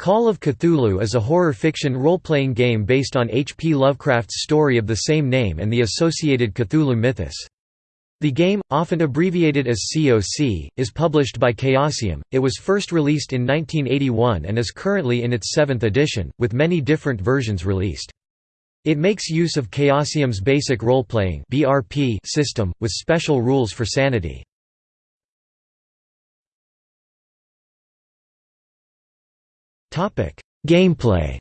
Call of Cthulhu is a horror fiction role-playing game based on H. P. Lovecraft's story of the same name and the associated Cthulhu mythos. The game, often abbreviated as COC, is published by Chaosium. It was first released in 1981 and is currently in its seventh edition, with many different versions released. It makes use of Chaosium's basic role-playing system, with special rules for sanity. Gameplay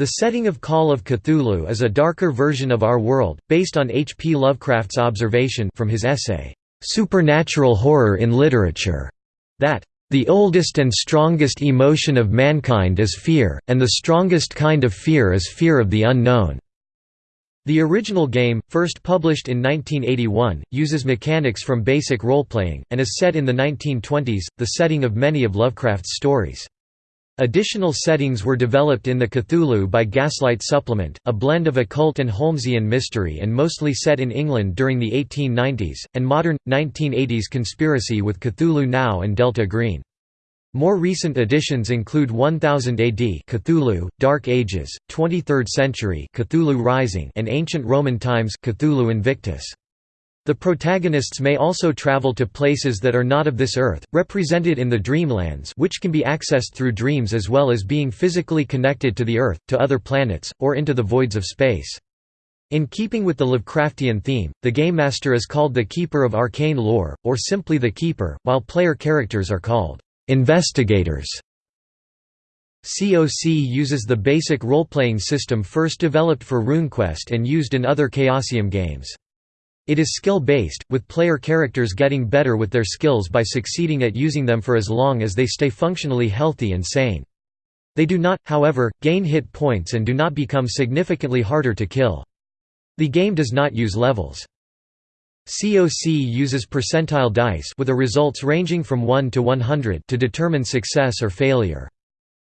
The setting of Call of Cthulhu is a darker version of our world, based on H. P. Lovecraft's observation from his essay, "'Supernatural Horror in Literature' that the oldest and strongest emotion of mankind is fear, and the strongest kind of fear is fear of the unknown." The original game, first published in 1981, uses mechanics from basic role-playing, and is set in the 1920s, the setting of many of Lovecraft's stories. Additional settings were developed in the Cthulhu by Gaslight Supplement, a blend of occult and Holmesian mystery and mostly set in England during the 1890s, and modern, 1980s conspiracy with Cthulhu Now and Delta Green. More recent additions include 1000 AD Cthulhu, Dark Ages, 23rd century Cthulhu Rising and Ancient Roman Times Cthulhu Invictus. The protagonists may also travel to places that are not of this earth, represented in the Dreamlands which can be accessed through dreams as well as being physically connected to the Earth, to other planets, or into the voids of space. In keeping with the Lovecraftian theme, the Game Master is called the Keeper of Arcane Lore, or simply the Keeper, while player characters are called Investigators COC uses the basic role-playing system first developed for RuneQuest and used in other Chaosium games. It is skill-based, with player characters getting better with their skills by succeeding at using them for as long as they stay functionally healthy and sane. They do not, however, gain hit points and do not become significantly harder to kill. The game does not use levels. COC uses percentile dice with the results ranging from 1 to 100 to determine success or failure.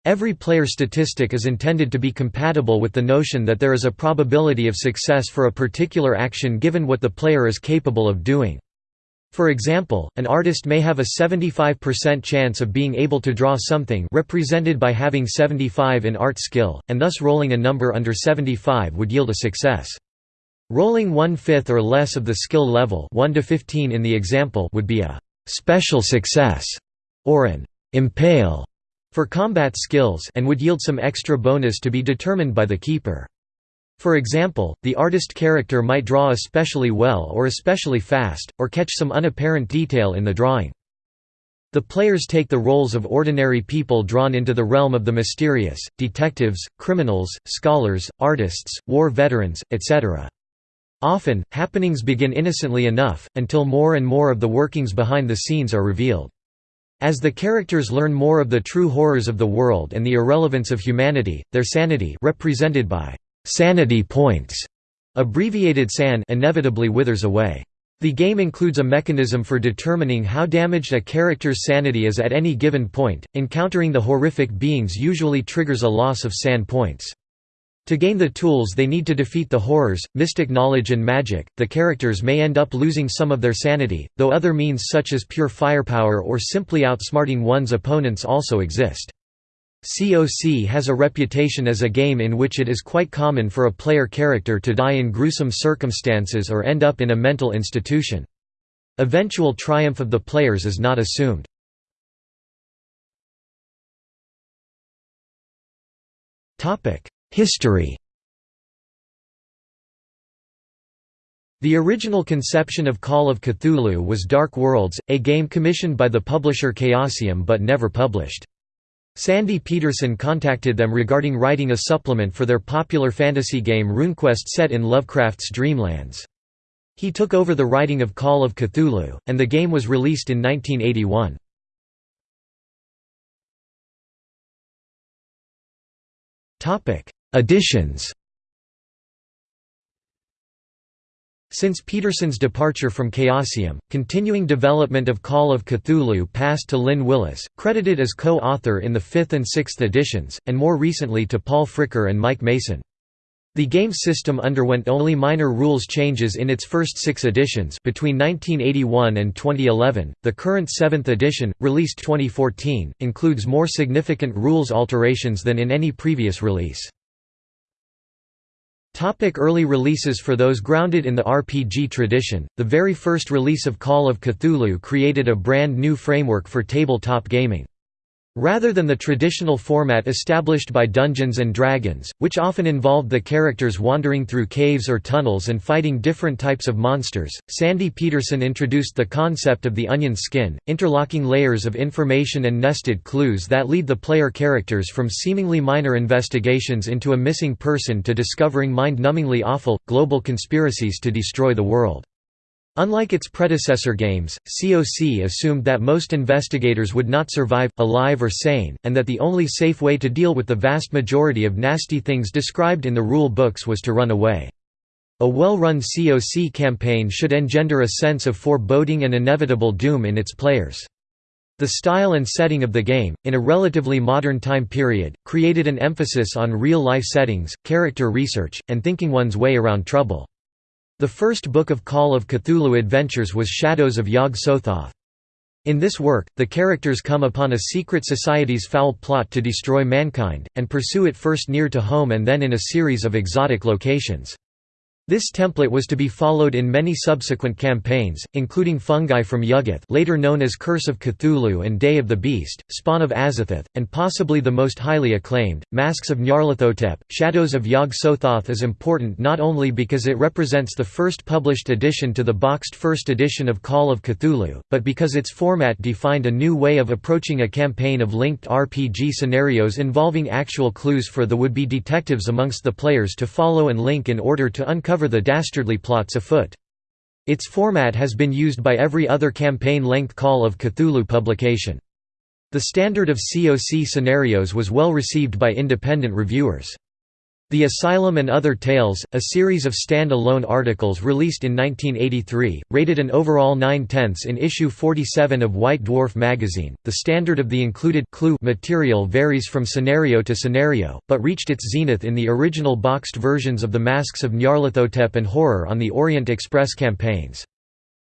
Every player statistic is intended to be compatible with the notion that there is a probability of success for a particular action given what the player is capable of doing. For example, an artist may have a 75% chance of being able to draw something represented by having 75 in art skill, and thus rolling a number under 75 would yield a success. Rolling one-fifth or less of the skill level 1 to 15 in the example would be a «special success» or an «impale» for combat skills and would yield some extra bonus to be determined by the keeper. For example, the artist character might draw especially well or especially fast, or catch some unapparent detail in the drawing. The players take the roles of ordinary people drawn into the realm of the mysterious, detectives, criminals, scholars, artists, war veterans, etc. Often, happenings begin innocently enough, until more and more of the workings behind the scenes are revealed. As the characters learn more of the true horrors of the world and the irrelevance of humanity, their sanity represented by sanity points, abbreviated SAN inevitably withers away. The game includes a mechanism for determining how damaged a character's sanity is at any given point. Encountering the horrific beings usually triggers a loss of SAN points. To gain the tools they need to defeat the horrors, mystic knowledge and magic, the characters may end up losing some of their sanity, though other means such as pure firepower or simply outsmarting one's opponents also exist. COC has a reputation as a game in which it is quite common for a player character to die in gruesome circumstances or end up in a mental institution. Eventual triumph of the players is not assumed. Topic: History The original conception of Call of Cthulhu was Dark Worlds, a game commissioned by the publisher Chaosium but never published. Sandy Petersen contacted them regarding writing a supplement for their popular fantasy game RuneQuest set in Lovecraft's Dreamlands. He took over the writing of Call of Cthulhu, and the game was released in 1981. Additions Since Petersen's departure from Chaosium, continuing development of Call of Cthulhu passed to Lynn Willis, credited as co-author in the 5th and 6th editions, and more recently to Paul Fricker and Mike Mason. The game system underwent only minor rules changes in its first six editions between 1981 and 2011. The current seventh edition, released 2014, includes more significant rules alterations than in any previous release. Topic early releases For those grounded in the RPG tradition, the very first release of Call of Cthulhu created a brand new framework for tabletop gaming. Rather than the traditional format established by Dungeons & Dragons, which often involved the characters wandering through caves or tunnels and fighting different types of monsters, Sandy Petersen introduced the concept of the onion skin, interlocking layers of information and nested clues that lead the player characters from seemingly minor investigations into a missing person to discovering mind-numbingly awful, global conspiracies to destroy the world. Unlike its predecessor games, COC assumed that most investigators would not survive, alive or sane, and that the only safe way to deal with the vast majority of nasty things described in the rule books was to run away. A well-run COC campaign should engender a sense of foreboding and inevitable doom in its players. The style and setting of the game, in a relatively modern time period, created an emphasis on real-life settings, character research, and thinking one's way around trouble. The first book of Call of Cthulhu Adventures was Shadows of Yog-Sothoth. In this work, the characters come upon a secret society's foul plot to destroy mankind, and pursue it first near to home and then in a series of exotic locations. This template was to be followed in many subsequent campaigns, including Fungi from Yuggoth later known as Curse of Cthulhu and Day of the Beast, Spawn of Azathoth, and possibly the most highly acclaimed, Masks of Nyarlathotep. Shadows of Yog-Sothoth is important not only because it represents the first published addition to the boxed first edition of Call of Cthulhu, but because its format defined a new way of approaching a campaign of linked RPG scenarios involving actual clues for the would-be detectives amongst the players to follow and link in order to uncover uncover the dastardly plots afoot. Its format has been used by every other campaign-length Call of Cthulhu publication. The standard of COC scenarios was well received by independent reviewers. The Asylum and Other Tales, a series of stand-alone articles released in 1983, rated an overall 9 tenths in issue 47 of White Dwarf magazine. The standard of the included clue material varies from scenario to scenario, but reached its zenith in the original boxed versions of the Masks of Nyarlathotep and Horror on the Orient Express campaigns.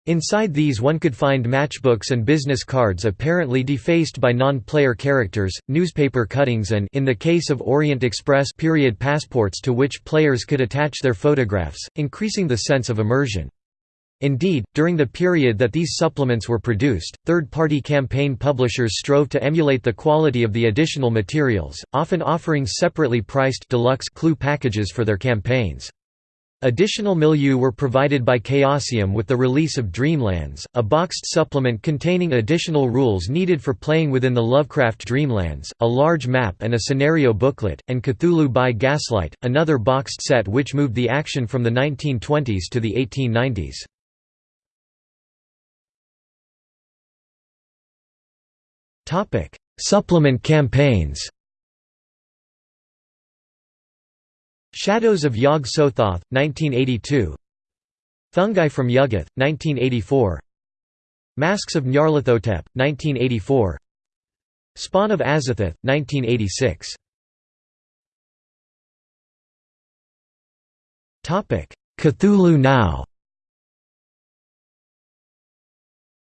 Inside these one could find matchbooks and business cards apparently defaced by non-player characters, newspaper cuttings and in the case of Orient Express period passports to which players could attach their photographs, increasing the sense of immersion. Indeed, during the period that these supplements were produced, third-party campaign publishers strove to emulate the quality of the additional materials, often offering separately priced deluxe clue packages for their campaigns. Additional milieu were provided by Chaosium with the release of Dreamlands, a boxed supplement containing additional rules needed for playing within the Lovecraft Dreamlands, a large map and a scenario booklet, and Cthulhu by Gaslight, another boxed set which moved the action from the 1920s to the 1890s. Supplement campaigns Shadows of Yog-Sothoth, 1982 Fungi from Yuggoth, 1984 Masks of Nyarlathotep, 1984 Spawn of Azathoth, 1986 Cthulhu Now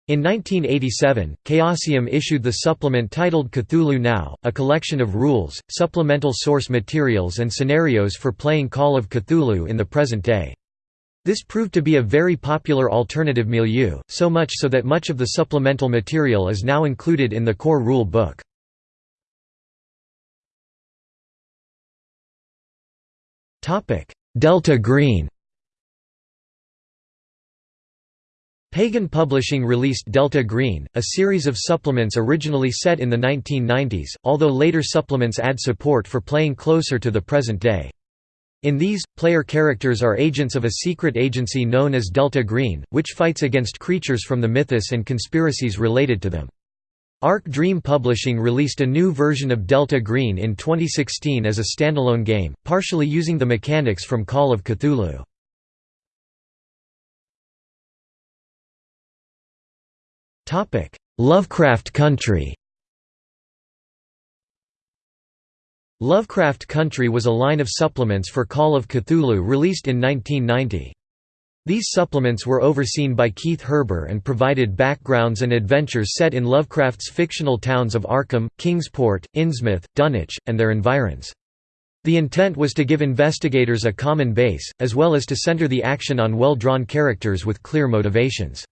In 1987, Chaosium issued the supplement titled Cthulhu Now, a collection of rules, supplemental source materials and scenarios for playing Call of Cthulhu in the present day. This proved to be a very popular alternative milieu, so much so that much of the supplemental material is now included in the core rule book. Delta Green Pagan Publishing released Delta Green, a series of supplements originally set in the 1990s, although later supplements add support for playing closer to the present day. In these, player characters are agents of a secret agency known as Delta Green, which fights against creatures from the mythos and conspiracies related to them. Arc Dream Publishing released a new version of Delta Green in 2016 as a standalone game, partially using the mechanics from Call of Cthulhu. Lovecraft Country Lovecraft Country was a line of supplements for Call of Cthulhu released in 1990. These supplements were overseen by Keith Herber and provided backgrounds and adventures set in Lovecraft's fictional towns of Arkham, Kingsport, Innsmouth, Dunwich, and their environs. The intent was to give investigators a common base, as well as to center the action on well-drawn characters with clear motivations.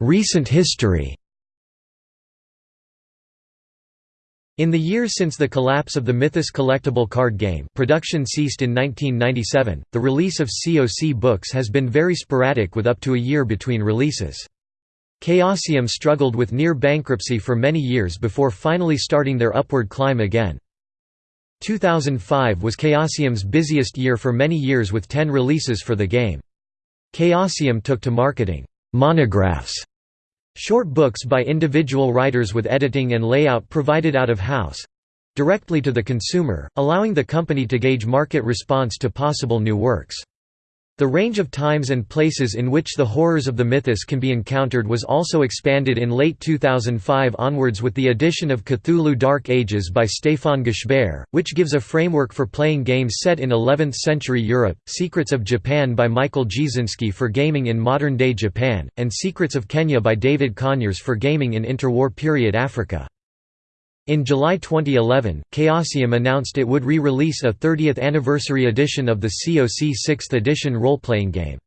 Recent history In the years since the collapse of the Mythos collectible card game production ceased in 1997, the release of COC books has been very sporadic with up to a year between releases. Chaosium struggled with near bankruptcy for many years before finally starting their upward climb again. 2005 was Chaosium's busiest year for many years with 10 releases for the game. Chaosium took to marketing monographs Short books by individual writers with editing and layout provided out of house directly to the consumer, allowing the company to gauge market response to possible new works. The range of times and places in which the horrors of the mythos can be encountered was also expanded in late 2005 onwards with the addition of Cthulhu Dark Ages by Stefan Gesbert, which gives a framework for playing games set in 11th century Europe, Secrets of Japan by Michael Dziesinski for gaming in modern-day Japan, and Secrets of Kenya by David Conyers for gaming in interwar period Africa. In July 2011, Chaosium announced it would re-release a 30th anniversary edition of the COC 6th edition role-playing game.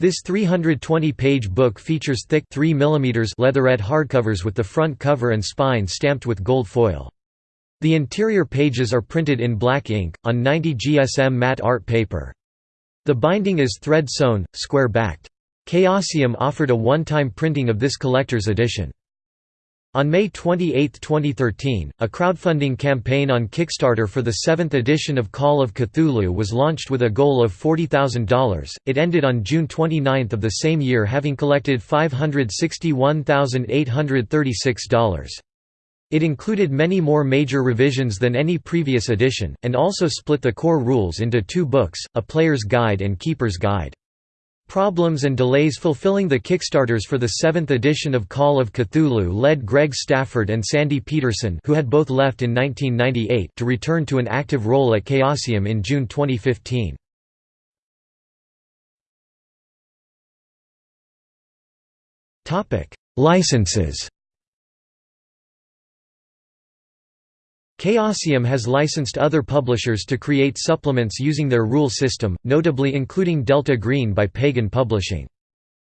This 320-page book features thick 3 mm leatherette hardcovers with the front cover and spine stamped with gold foil. The interior pages are printed in black ink, on 90 GSM matte art paper. The binding is thread-sewn, square-backed. Chaosium offered a one-time printing of this collector's edition. On May 28, 2013, a crowdfunding campaign on Kickstarter for the seventh edition of Call of Cthulhu was launched with a goal of $40,000. It ended on June 29 of the same year having collected $561,836. It included many more major revisions than any previous edition, and also split the core rules into two books, A Player's Guide and Keeper's Guide. Problems and delays fulfilling the Kickstarters for the seventh edition of Call of Cthulhu led Greg Stafford and Sandy Petersen who had both left in 1998 to return to an active role at Chaosium in June 2015. Licenses Chaosium has licensed other publishers to create supplements using their rule system, notably including Delta Green by Pagan Publishing.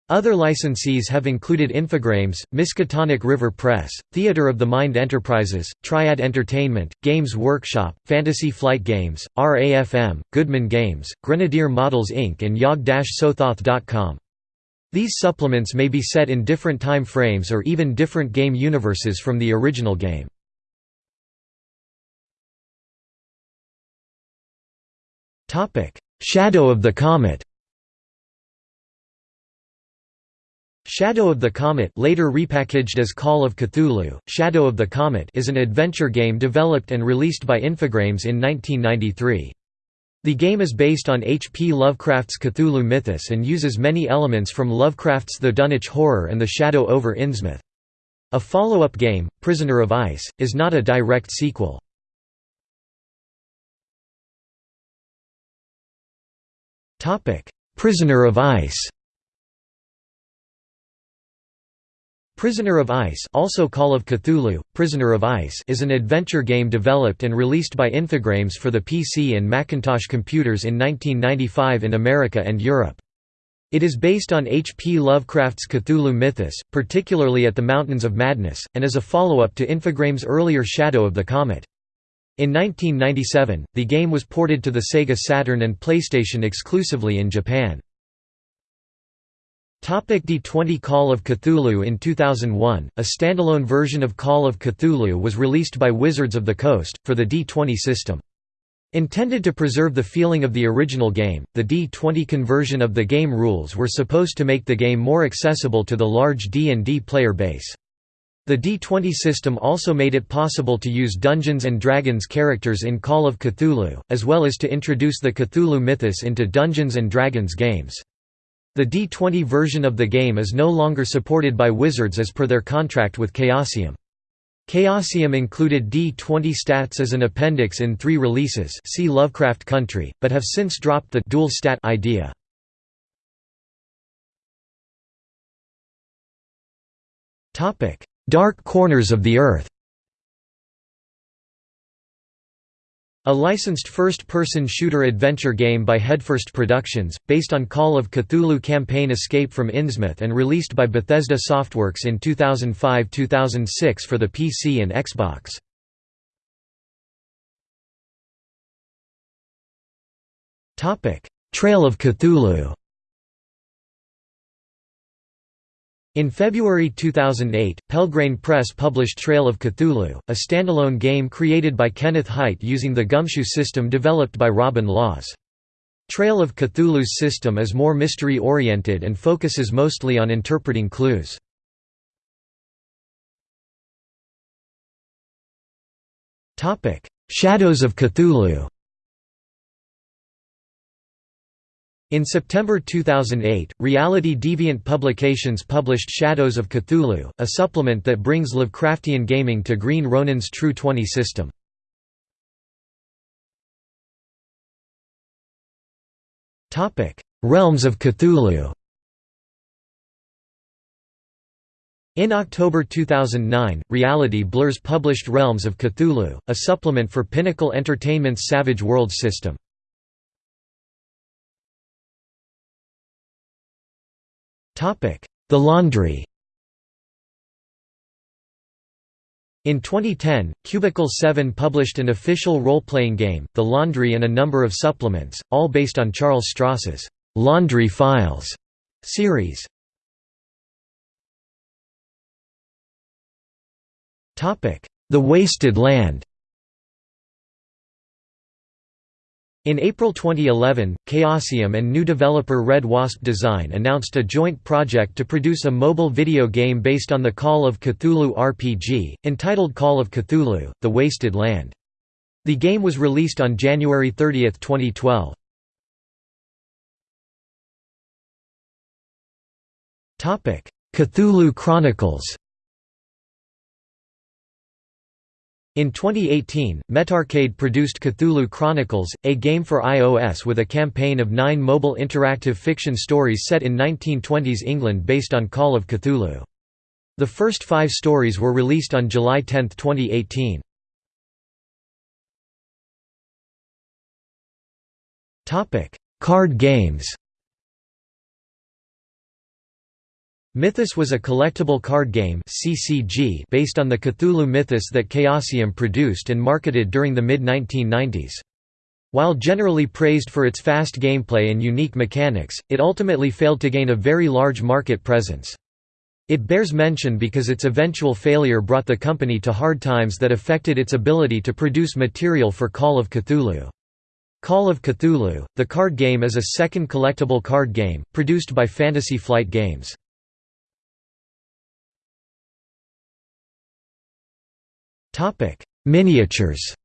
Other licensees have included Infogrames, Miskatonic River Press, Theater of the Mind Enterprises, Triad Entertainment, Games Workshop, Fantasy Flight Games, RAFM, Goodman Games, Grenadier Models Inc. and Yog-Sothoth.com. These supplements may be set in different time frames or even different game universes from the original game. Shadow of the Comet Shadow of the Comet later repackaged as Call of Cthulhu, Shadow of the Comet is an adventure game developed and released by Infogrames in 1993. The game is based on H. P. Lovecraft's Cthulhu mythos and uses many elements from Lovecraft's The Dunwich Horror and The Shadow over Innsmouth. A follow-up game, Prisoner of Ice, is not a direct sequel. Topic: Prisoner of Ice. Prisoner of Ice, also Call of Cthulhu, Prisoner of Ice, is an adventure game developed and released by Infogrames for the PC and Macintosh computers in 1995 in America and Europe. It is based on H. P. Lovecraft's Cthulhu mythos, particularly at the Mountains of Madness, and is a follow-up to Infogrames' earlier Shadow of the Comet. In 1997, the game was ported to the Sega Saturn and PlayStation exclusively in Japan. D20 Call of Cthulhu In 2001, a standalone version of Call of Cthulhu was released by Wizards of the Coast, for the D20 system. Intended to preserve the feeling of the original game, the D20 conversion of the game rules were supposed to make the game more accessible to the large D&D player base. The D20 system also made it possible to use Dungeons & Dragons characters in Call of Cthulhu, as well as to introduce the Cthulhu mythos into Dungeons & Dragons games. The D20 version of the game is no longer supported by Wizards as per their contract with Chaosium. Chaosium included D20 stats as an appendix in three releases see Lovecraft Country, but have since dropped the dual stat idea. Dark Corners of the Earth A licensed first-person shooter adventure game by Headfirst Productions, based on Call of Cthulhu campaign Escape from Innsmouth and released by Bethesda Softworks in 2005–2006 for the PC and Xbox. Trail of Cthulhu In February 2008, Pelgrane Press published Trail of Cthulhu, a standalone game created by Kenneth Hite using the Gumshoe system developed by Robin Laws. Trail of Cthulhu's system is more mystery-oriented and focuses mostly on interpreting clues. Shadows of Cthulhu In September 2008, Reality Deviant Publications published Shadows of Cthulhu, a supplement that brings Lovecraftian gaming to Green Ronin's True 20 system. Realms of Cthulhu In October 2009, Reality Blurs published Realms of Cthulhu, a supplement for Pinnacle Entertainment's Savage Worlds system. The Laundry. In 2010, Cubicle 7 published an official role-playing game, The Laundry and a number of supplements, all based on Charles Stross's «Laundry Files» series. The Wasted Land In April 2011, Chaosium and new developer Red Wasp Design announced a joint project to produce a mobile video game based on the Call of Cthulhu RPG, entitled Call of Cthulhu, The Wasted Land. The game was released on January 30, 2012. Cthulhu Chronicles In 2018, Metarcade produced Cthulhu Chronicles, a game for iOS with a campaign of nine mobile interactive fiction stories set in 1920s England based on Call of Cthulhu. The first five stories were released on July 10, 2018. Card games Mythos was a collectible card game (CCG) based on the Cthulhu mythos that Chaosium produced and marketed during the mid-1990s. While generally praised for its fast gameplay and unique mechanics, it ultimately failed to gain a very large market presence. It bears mention because its eventual failure brought the company to hard times that affected its ability to produce material for Call of Cthulhu. Call of Cthulhu, the card game is a second collectible card game, produced by Fantasy Flight Games. Miniatures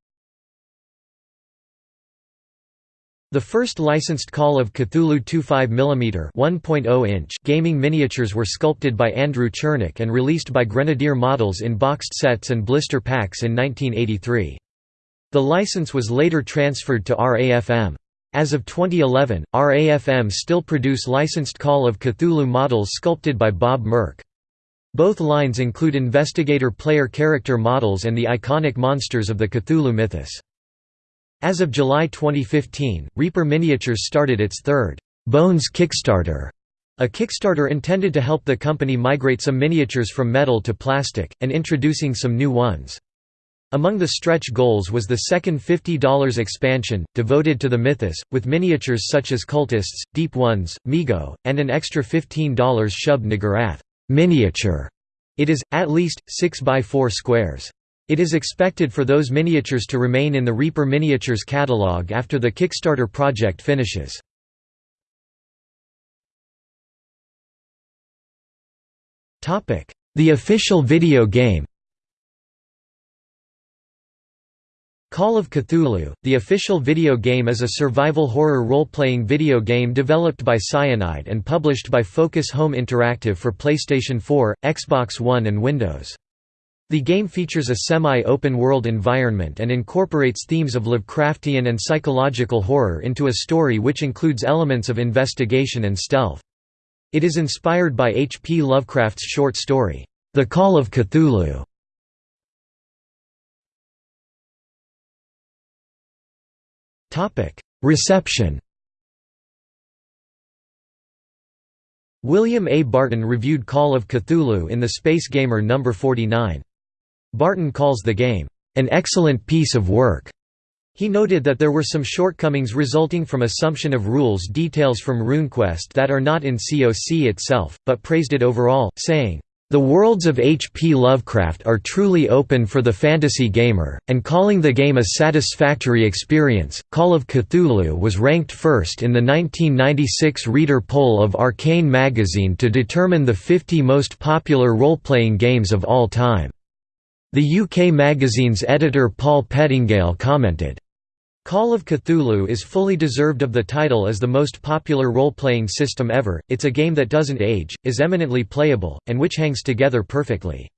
The first licensed Call of Cthulhu 25mm 1.0-inch gaming miniatures were sculpted by Andrew Chernack and released by Grenadier Models in boxed sets and blister packs in 1983. The license was later transferred to RAFM. As of 2011, RAFM still produce licensed Call of Cthulhu models sculpted by Bob Murch. Both lines include investigator player character models and the iconic monsters of the Cthulhu mythos. As of July 2015, Reaper Miniatures started its third, Bones Kickstarter, a Kickstarter intended to help the company migrate some miniatures from metal to plastic, and introducing some new ones. Among the stretch goals was the second $50 expansion, devoted to the mythos, with miniatures such as Cultists, Deep Ones, Mi-Go, and an extra $15 Shub Niggurath miniature. It is, at least, 6 by 4 squares. It is expected for those miniatures to remain in the Reaper Miniatures catalog after the Kickstarter project finishes. The official video game Call of Cthulhu, the official video game is a survival horror role-playing video game developed by Cyanide and published by Focus Home Interactive for PlayStation 4, Xbox One and Windows. The game features a semi-open world environment and incorporates themes of Lovecraftian and psychological horror into a story which includes elements of investigation and stealth. It is inspired by H. P. Lovecraft's short story, The Call of Cthulhu. Topic: Reception. William A. Barton reviewed Call of Cthulhu in the Space Gamer No. 49. Barton calls the game, "...an excellent piece of work." He noted that there were some shortcomings resulting from assumption of rules details from RuneQuest that are not in COC itself, but praised it overall, saying, the worlds of H. P. Lovecraft are truly open for the fantasy gamer, and calling the game a satisfactory experience. Call of Cthulhu was ranked first in the 1996 reader poll of Arcane magazine to determine the 50 most popular role playing games of all time. The UK magazine's editor Paul Pettengale commented, Call of Cthulhu is fully deserved of the title as the most popular role-playing system ever, it's a game that doesn't age, is eminently playable, and which hangs together perfectly.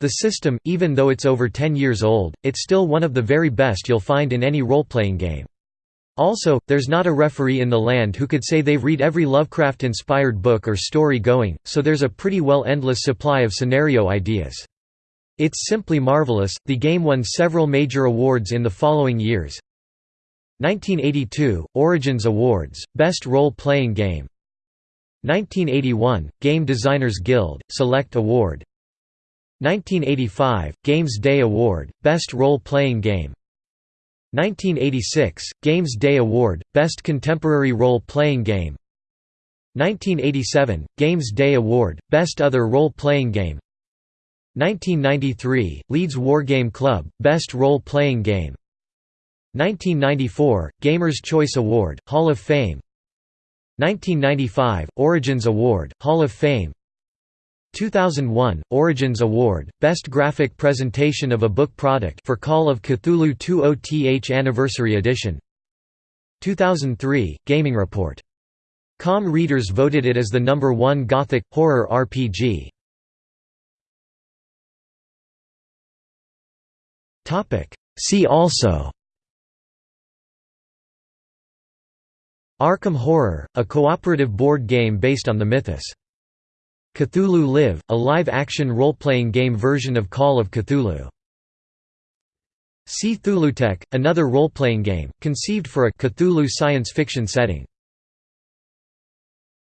The system, even though it's over 10 years old, it's still one of the very best you'll find in any role-playing game. Also, there's not a referee in the land who could say they've read every Lovecraft-inspired book or story going, so there's a pretty well endless supply of scenario ideas. It's simply marvelous. The game won several major awards in the following years. 1982 – Origins Awards, Best Role-Playing Game. 1981 – Game Designers Guild, Select Award. 1985 – Games Day Award, Best Role-Playing Game. 1986 – Games Day Award, Best Contemporary Role-Playing Game. 1987 – Games Day Award, Best Other Role-Playing Game. 1993 – Leeds Wargame Club, Best Role-Playing Game 1994 – Gamers' Choice Award, Hall of Fame 1995 – Origins Award, Hall of Fame 2001 – Origins Award, Best Graphic Presentation of a Book Product for Call of Cthulhu 20th Anniversary Edition 2003 – Gaming Report. Com readers voted it as the number one Gothic, horror RPG. See also Arkham Horror, a cooperative board game based on the mythos. Cthulhu Live, a live-action role-playing game version of Call of Cthulhu. See Cthulhutech, another role-playing game, conceived for a Cthulhu science fiction setting.